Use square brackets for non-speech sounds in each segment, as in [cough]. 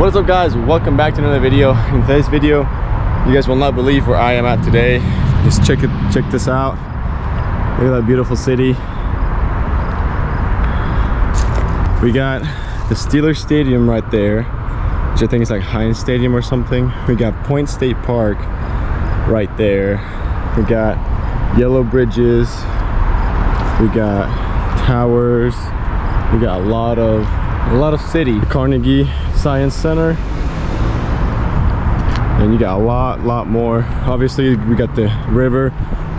what's up guys? Welcome back to another video. [laughs] In today's video you guys will not believe where i am at today. Just check it check this out. Look at that beautiful city. We got the steelers stadium right there which i think is like heinz stadium or something. We got point state park right there. We got yellow bridges. We got towers. We got a lot of a lot of city. Carnegie science center. And you got a lot lot more. Obviously we got the river.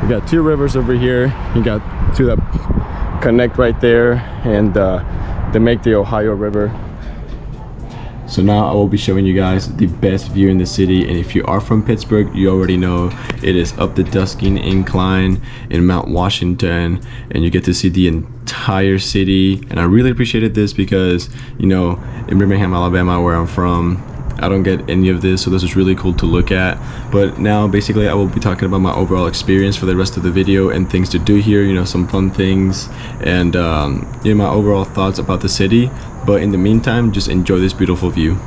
We got two rivers over here. You got two that connect right there and uh, they make the ohio river so now I will be showing you guys the best view in the city and if you are from Pittsburgh you already know it is up the Dusking Incline in Mount Washington and you get to see the entire city and I really appreciated this because you know in Birmingham Alabama where I'm from I don't get any of this so this is really cool to look at. But now basically I will be talking about my overall experience for the rest of the video and things to do here you know some fun things and um, you know my overall thoughts about the city but in the meantime just enjoy this beautiful view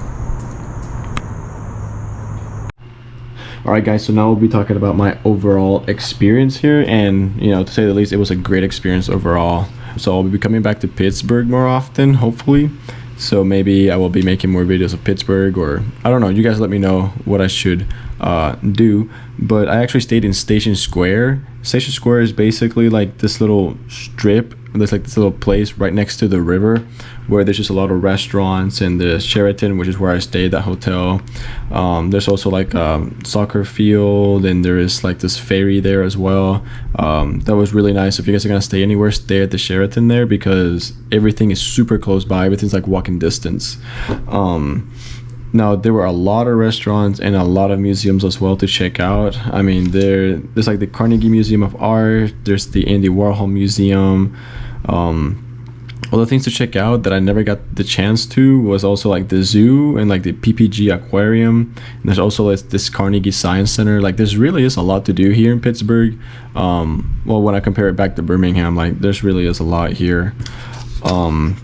Alright guys, so now we'll be talking about my overall experience here and you know to say the least it was a great experience overall. So I'll be coming back to Pittsburgh more often, hopefully. So maybe I will be making more videos of Pittsburgh or I don't know, you guys let me know what I should uh, do. But I actually stayed in Station Square. Station Square is basically like this little strip there's like this little place right next to the river where there's just a lot of restaurants and the Sheraton which is where I stayed that hotel. Um, there's also like a soccer field and there is like this ferry there as well. Um, that was really nice. If you guys are gonna stay anywhere stay at the Sheraton there because everything is super close by everything's like walking distance. Um, now there were a lot of restaurants and a lot of museums as well to check out i mean there there's like the carnegie museum of art there's the andy warhol museum um, other things to check out that I never got the chance to was also like the zoo and like the PPG aquarium. And there's also like this Carnegie Science Center. Like there's really is a lot to do here in Pittsburgh. Um, well, when I compare it back to Birmingham, like there's really is a lot here. Um,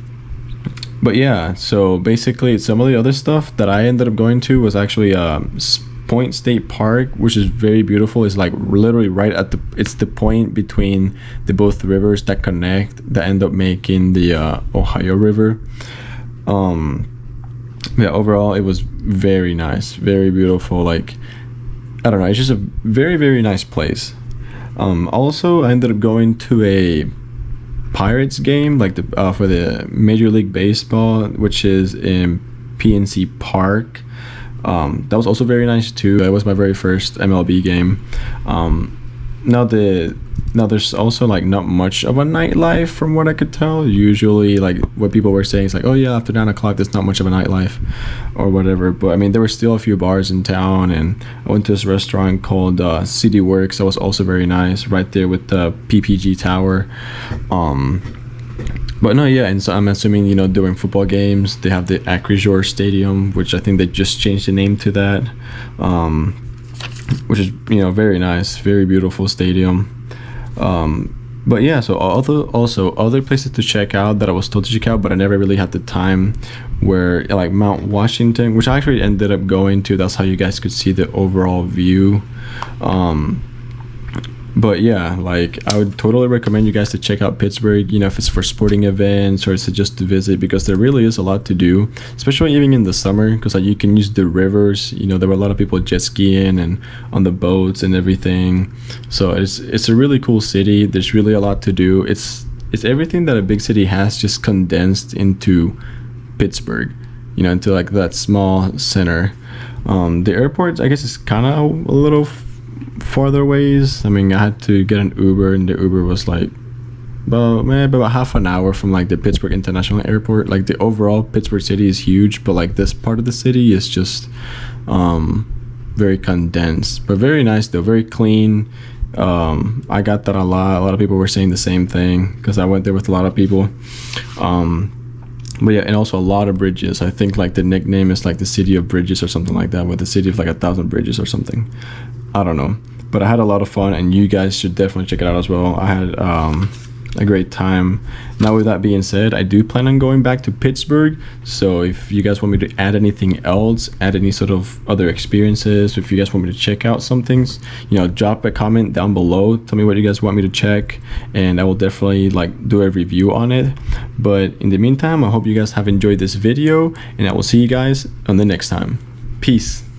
but yeah, so basically some of the other stuff that I ended up going to was actually um, Point State Park, which is very beautiful. It's like literally right at the it's the point between the both rivers that connect that end up making the uh, Ohio River. Um, yeah, overall it was very nice, very beautiful. Like I don't know, it's just a very very nice place. Um, also, I ended up going to a Pirates game, like the uh, for the Major League Baseball, which is in PNC Park um, that was also very nice too. That was my very first MLB game. Um, now the now there's also like not much of a nightlife from what I could tell. Usually like what people were saying is like, oh yeah, after nine o'clock there's not much of a nightlife or whatever. But I mean there were still a few bars in town and I went to this restaurant called uh, City Works that was also very nice right there with the PPG Tower. Um, but no, yeah, and so I'm assuming you know during football games they have the Acrisure Stadium, which I think they just changed the name to that, um, which is you know very nice, very beautiful stadium. Um, but yeah, so other also other places to check out that I was told to check out, but I never really had the time. Where like Mount Washington, which I actually ended up going to. That's how you guys could see the overall view. Um, but yeah like i would totally recommend you guys to check out pittsburgh you know if it's for sporting events or it's just to visit because there really is a lot to do especially even in the summer because like you can use the rivers. You know there were a lot of people jet skiing and on the boats and everything. So it's it's a really cool city. There's really a lot to do. It's it's everything that a big city has just condensed into pittsburgh you know into like that small center. Um, the airport i guess is kind of a little farther ways. I mean, I had to get an Uber, and the Uber was like about maybe about half an hour from like the Pittsburgh International Airport. Like the overall Pittsburgh city is huge, but like this part of the city is just um, very condensed, but very nice though, very clean. Um, I got that a lot. A lot of people were saying the same thing because I went there with a lot of people. Um, but yeah, and also a lot of bridges. I think like the nickname is like the city of bridges or something like that, with the city of like a thousand bridges or something. I don't know, but I had a lot of fun, and you guys should definitely check it out as well. I had um, a great time. Now, with that being said, I do plan on going back to Pittsburgh. So, if you guys want me to add anything else, add any sort of other experiences, if you guys want me to check out some things, you know, drop a comment down below. Tell me what you guys want me to check, and I will definitely like do a review on it. But in the meantime, I hope you guys have enjoyed this video, and I will see you guys on the next time. Peace.